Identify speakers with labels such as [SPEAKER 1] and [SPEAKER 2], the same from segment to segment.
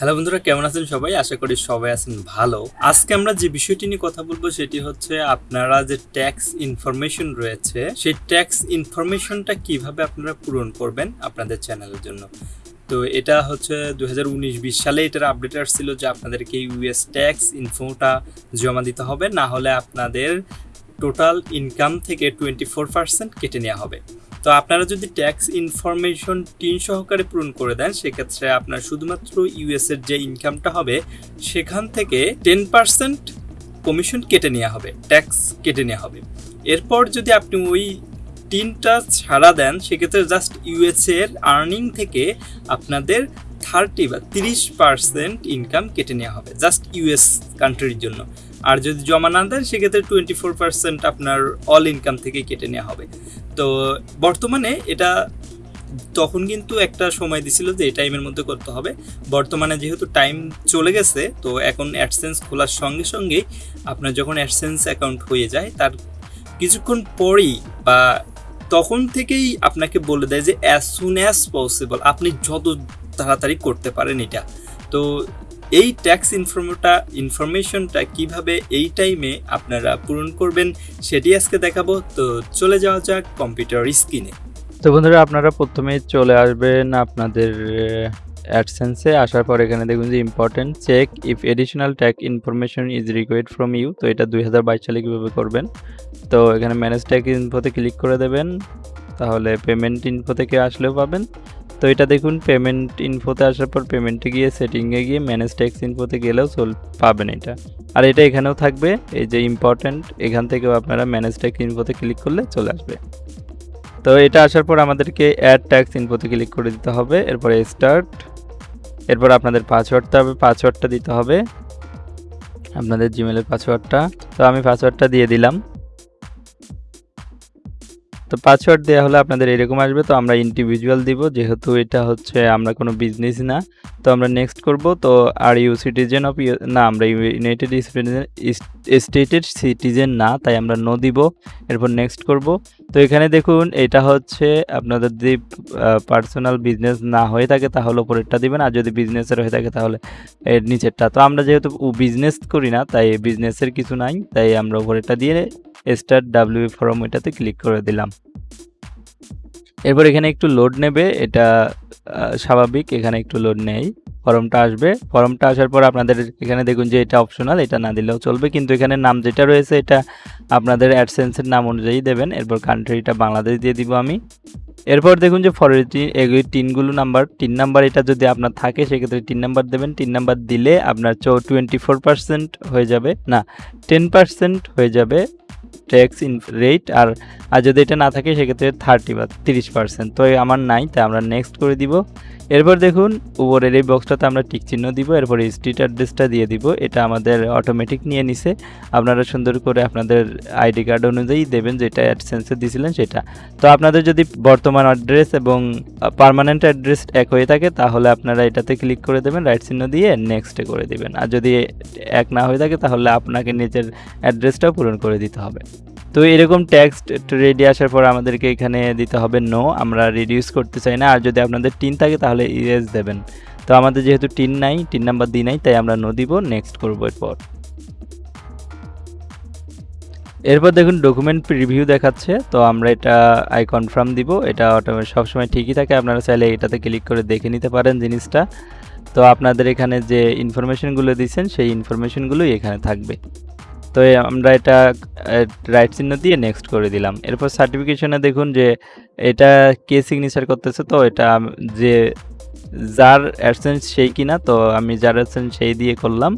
[SPEAKER 1] Hello বন্ধুরা, কেমন আছেন সবাই? আশা করি সবাই আছেন ভালো। আজকে আমরা যে বিষয়টি নিয়ে কথা বলব সেটি হচ্ছে আপনারা যে ট্যাক্স ইনফরমেশন রয়েছে, সেই ট্যাক্স ইনফরমেশনটা কীভাবে আপনারা পূরণ করবেন আপনাদের চ্যানেলের জন্য। তো এটা হচ্ছে দু হাজার সালে এটার আপডেট আসছিল যে আপনাদেরকে ইউএস ট্যাক্স ইনফোটা জমা দিতে হবে, না হলে আপনাদের টোটাল ইনকাম থেকে টোয়েন্টি ফোর পার্সেন্ট কেটে নেওয়া হবে। তো আপনারা যদি ট্যাক্স ইনফরমেশন টিন সহকারে পূরণ করে দেন, সেক্ষেত্রে আপনার শুধুমাত্র ইউএস এর যে ইনকামটা হবে, সেখান থেকে টেন পার্সেন্ট কমিশন কেটে নেওয়া হবে ট্যাক্স কেটে নেওয়া হবে। এরপর যদি আপনি ওই টিনটা ছাড়া দেন, সেক্ষেত্রে জাস্ট ইউএস এর আর্নিং থেকে আপনাদের থার্টি বা তিরিশ পার্সেন্ট ইনকাম কেটে নেওয়া হবে জাস্ট ইউএস কান্ট্রির জন্য। আর যদি জমা না দেন, সেক্ষেত্রে টোয়েন্টি ফোর পার্সেন্ট আপনার অল ইনকাম থেকে কেটে নেওয়া হবে। তো বর্তমানে এটা তখন কিন্তু একটা সময় দিছিল যে, এই টাইমের মধ্যে করতে হবে। বর্তমানে যেহেতু টাইম চলে গেছে, তো এখন অ্যাডসেন্স খোলার সঙ্গে সঙ্গেই আপনার যখন অ্যাডসেন্স অ্যাকাউন্ট হয়ে যায়, তার কিছুক্ষণ পরেই বা তখন থেকেই আপনাকে বলে দেয় যে অ্যাজ সুন অ্যাজ পসিবল আপনি যত তাড়াতাড়ি করতে পারেন এটা। তো এই ট্যাক্স ইনফরমেটা ইনফরমেশনটা কীভাবে এই টাইমে আপনারা পূরণ করবেন সেটি আজকে দেখাবো। তো চলে যাওয়া যাক কম্পিউটার স্ক্রিনে
[SPEAKER 2] তো বন্ধুরা, আপনারা প্রথমেই চলে আসবেন আপনাদের অ্যাডসেন্সে আসার পর এখানে দেখুন যে important check if additional tag information is required from you তো এটা দুই হাজার বাইশ সালে কীভাবে করবেন? তো এখানে ম্যানেজ ট্যাগ ইনফোতে ক্লিক করে দেবেন। তাহলে পেমেন্ট ইনফো থেকে আসলেও পাবেন। তো এটা দেখুন পেমেন্ট ইনফোতে আসার পর পেমেন্টে গিয়ে সেটিংয়ে গিয়ে ম্যানেজ ট্যাক্স ইনফোতে গেলেও চল পাবেন এটা। আর এটা এখানেও থাকবে, এই যে ইম্পর্টেন্ট এখান থেকেও আপনারা ম্যানেজ ট্যাক্স ইনফোতে ক্লিক করলে চলে আসবে। তো এটা আসার পর আমাদেরকে অ্যাড ট্যাক্স ইনফোতে ক্লিক করে দিতে হবে, এরপরে স্টার্ট এরপর আপনাদের পাসওয়ার্ডটা হবে পাসওয়ার্ডটা দিতে হবে। আপনাদের জিমেলের পাসওয়ার্ডটা তো আমি পাসওয়ার্ডটা দিয়ে দিলাম। তো পাসওয়ার্ড দেওয়া হলে আপনাদের এরকম আসবে। তো আমরা ইন্ডিভিজুয়াল দিব, যেহেতু এটা হচ্ছে আমরা কোনো বিজনেস না। তো আমরা নেক্সট করব। তো আর ইউ সিটিজেন অফ না, আমরা ইউনাইটেড স্টেটের সিটিজেন না, তাই আমরা নো দিব। এরপর নেক্সট করব। তো এখানে দেখুন, এটা হচ্ছে আপনাদের যদি পার্সোনাল বিজনেস না হয়ে থাকে, তাহলে ওপরেরটা দিবেন। আর যদি বিজনেসের হয়ে থাকে, তাহলে এর নিচেরটা। তো আমরা যেহেতু বিজনেস করি না, তাই বিজনেসের কিছু নাই, তাই আমরা ওপরেরটা দিয়ে স্টার্ট ডাব্লিউ ফর্ম এটাতে ক্লিক করে দিলাম। এরপর এখানে একটু লোড নেবে, এটা স্বাভাবিক, এখানে একটু লোড নেই। ফর্মটা আসবে ফর্মটা আসার পর আপনাদের এখানে দেখুন যে এটা অপশনাল এটা না দিলেও চলবে। কিন্তু এখানে নাম যেটা রয়েছে, এটা আপনাদের অ্যাডসেন্সের নাম অনুযায়ী দেবেন। এরপর কান্ট্রিটা বাংলাদেশ দিয়ে দিব আমি। এরপর দেখুন যে ফরেটি এগুলি তিনগুলো নাম্বার তিন নাম্বার এটা যদি আপনার থাকে, সেক্ষেত্রে তিন নাম্বার দেবেন, তিন নাম্বার দিলে আপনার চো টোয়েন্টি ফোর পার্সেন্ট হয়ে যাবে, না টেন পার্সেন্ট হয়ে যাবে ট্যাক্স ইন রেট আর আর যদি এটা না থাকে, সেক্ষেত্রে থার্টি বা তিরিশ পার্সেন্ট তো আমার নাই, তাই আমরা নেক্সট করে দিব। এরপর দেখুন, উপরের এই বক্সটাতে আমরা টিক চিহ্ন দিব, এরপর স্ট্রিট অ্যাড্রেসটা দিয়ে দিব, এটা আমাদের অটোমেটিক নিয়ে নিছে। আপনারা সুন্দর করে আপনাদের আইডি কার্ড অনুযায়ী দেবেন, যেটা অ্যাডসেন্সে দিয়েছিলেন সেটা। তো আপনাদের যদি বর্তমান অ্যাড্রেস এবং পারমানেন্ট অ্যাড্রেস এক হয়ে থাকে, তাহলে আপনারা এটাতে ক্লিক করে দেবেন রাইট চিহ্ন দিয়ে নেক্সটে করে দিবেন। আর যদি এক না হয়ে থাকে, তাহলে আপনাকে নিজের অ্যাড্রেসটাও পূরণ করে দিতে হবে। তো এরকম ট্যাক্স রেডি আসার পর আমাদেরকে এখানে দিতে হবে নো আমরা রিডিউস করতে চাই না। আর যদি আপনাদের টিন থাকে, তাহলে ইরেজ দেবেন। তো আমাদের যেহেতু টিন নাই টিন নাম্বার দিই নাই, তাই আমরা নো দিব নেক্সট করব এরপর। এরপর দেখুন ডকুমেন্ট রিভিউ দেখাচ্ছে, তো আমরা এটা আই কনফার্ম দিব। এটা অটোমেটিক সবসময় ঠিকই থাকে, আপনারা চাইলে এটাতে ক্লিক করে দেখে নিতে পারেন জিনিসটা। তো আপনাদের এখানে যে ইনফরমেশনগুলো দিচ্ছেন, সেই ইনফরমেশনগুলোই এখানে থাকবে। তো আমরা এটা রাইট চিহ্ন দিয়ে নেক্সট করে দিলাম। এরপর সার্টিফিকেশনে দেখুন যে এটা কে সিগনেচার করতেছে, তো এটা যে যার অ্যাডসেন্স সেই কিনা, তো আমি যার অ্যাডসেন্স সেই দিয়ে করলাম।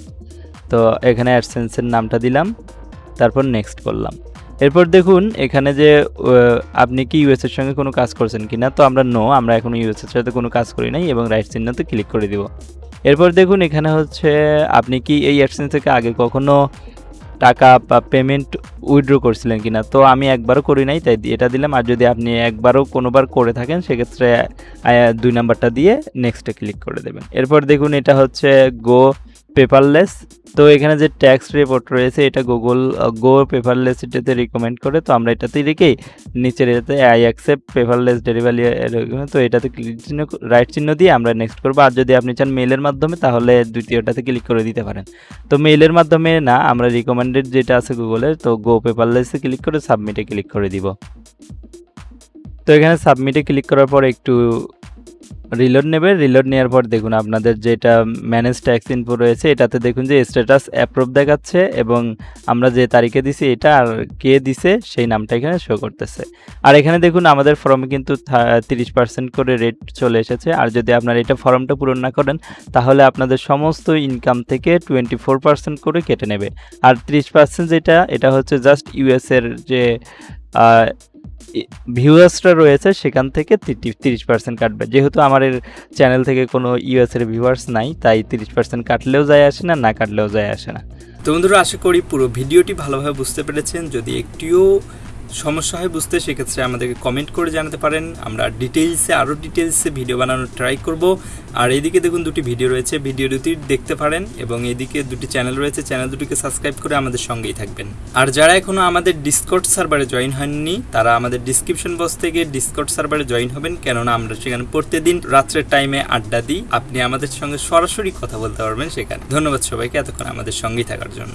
[SPEAKER 2] তো এখানে অ্যাডসেন্সের নামটা দিলাম। তারপর নেক্সট করলাম এরপর দেখুন, এখানে যে আপনি কি ইউএসের সঙ্গে কোনো কাজ করছেন কিনা, তো আমরা নো আমরা এখনও ইউএসের সাথে কোনো কাজ করি নাই এবং রাইট চিহ্নতে ক্লিক করে দিব। এরপর দেখুন, এখানে হচ্ছে, আপনি কি এই অ্যাডসেন্স থেকে আগে কখনো টাকা বা পেমেন্ট উইথড্র করছিলেন কিনা? তো আমি একবারও করি নাই, তাই এটা দিলাম। আর যদি আপনি একবারও কোনোবার করে থাকেন, সেক্ষেত্রে দুই নাম্বারটা দিয়ে নেক্সটে ক্লিক করে দেবেন। এরপর দেখুন, এটা হচ্ছে গো পেপারলেস তো এখানে যে ট্যাক্স রিপোর্ট রয়েছে, এটা গুগল গো পেপারলেস এটাতে রিকমেন্ড করে, তো আমরা এটাতেই রেখেই নিচের এটাতে আই অ্যাকসেপ্ট পেপারলেস ডেলিভারি তো এটাতে ক্লিক চিহ্ন রাইট চিহ্ন দিয়ে আমরা নেক্সট করব। আর যদি আপনি চান মেইলের মাধ্যমে, তাহলে দ্বিতীয়টাতে ক্লিক করে দিতে পারেন। তো মেইলের মাধ্যমে না, আমরা রিকমেন্ডেড যেটা আছে গুগলের তো গো পেপারলেসে ক্লিক করে সাবমিটে ক্লিক করে দিব। তো এখানে সাবমিটে ক্লিক করার পর একটু রিলোড নেবে রিলোড নেওয়ার পর দেখুন আপনাদের যেটা ম্যানেজ ট্যাক্স ইনফো রয়েছে, এটাতে দেখুন যে স্ট্যাটাস অ্যাপ্রুভ দেখাচ্ছে এবং আমরা যে তারিখে দিছি এটা আর কে দিছে সেই নামটা এখানে শো করতেছে। আর এখানে দেখুন আমাদের ফর্মে কিন্তু তিরিশ পার্সেন্ট করে রেট চলে এসেছে। আর যদি আপনারা এটা ফর্মটা পূরণ না করেন, তাহলে আপনাদের সমস্ত ইনকাম থেকে টোয়েন্টি ফোর পার্সেন্ট করে কেটে নেবে। আর ত্রিশ পার্সেন্ট যেটা, এটা হচ্ছে জাস্ট ইউএসের যে ভিউয়ার্সরা রয়েছে, সেখান থেকে তিরিশ পার্সেন্ট কাটবে যেহেতু আমার চ্যানেল থেকে কোনো ইউএসের ভিউয়ার্স নাই, তাই তিরিশ পার্সেন্ট কাটলেও যায় আসে না না কাটলেও যায় আসে না।
[SPEAKER 1] তো বন্ধুরা, আশা করি পুরো ভিডিওটি ভালোভাবে বুঝতে পেরেছেন। যদি একটিও সমস্যা হয় বুঝতে, সেক্ষেত্রে আমাদেরকে কমেন্ট করে জানাতে পারেন। আমরা ডিটেলসে আরও ডিটেলসে ভিডিও বানানোর ট্রাই করব। আর এদিকে দেখুন দুটি ভিডিও রয়েছে। ভিডিও দুটি দেখতে পারেন এবং এদিকে দুটি চ্যানেল রয়েছে। চ্যানেল দুটিকে সাবস্ক্রাইব করে আমাদের সঙ্গেই থাকবেন। আর যারা এখনও আমাদের ডিসকট সার্ভারে জয়েন হয়নি তারা আমাদের ডিসক্রিপশন বক্স থেকে ডিসকট সার্ভারে জয়েন হবেন। কেননা আমরা সেখানে প্রত্যেকদিন রাত্রের টাইমে আড্ডা দিই। আপনি আমাদের সঙ্গে সরাসরি কথা বলতে পারবেন সেখানে। ধন্যবাদ সবাইকে এতক্ষণ আমাদের সঙ্গেই থাকার জন্য।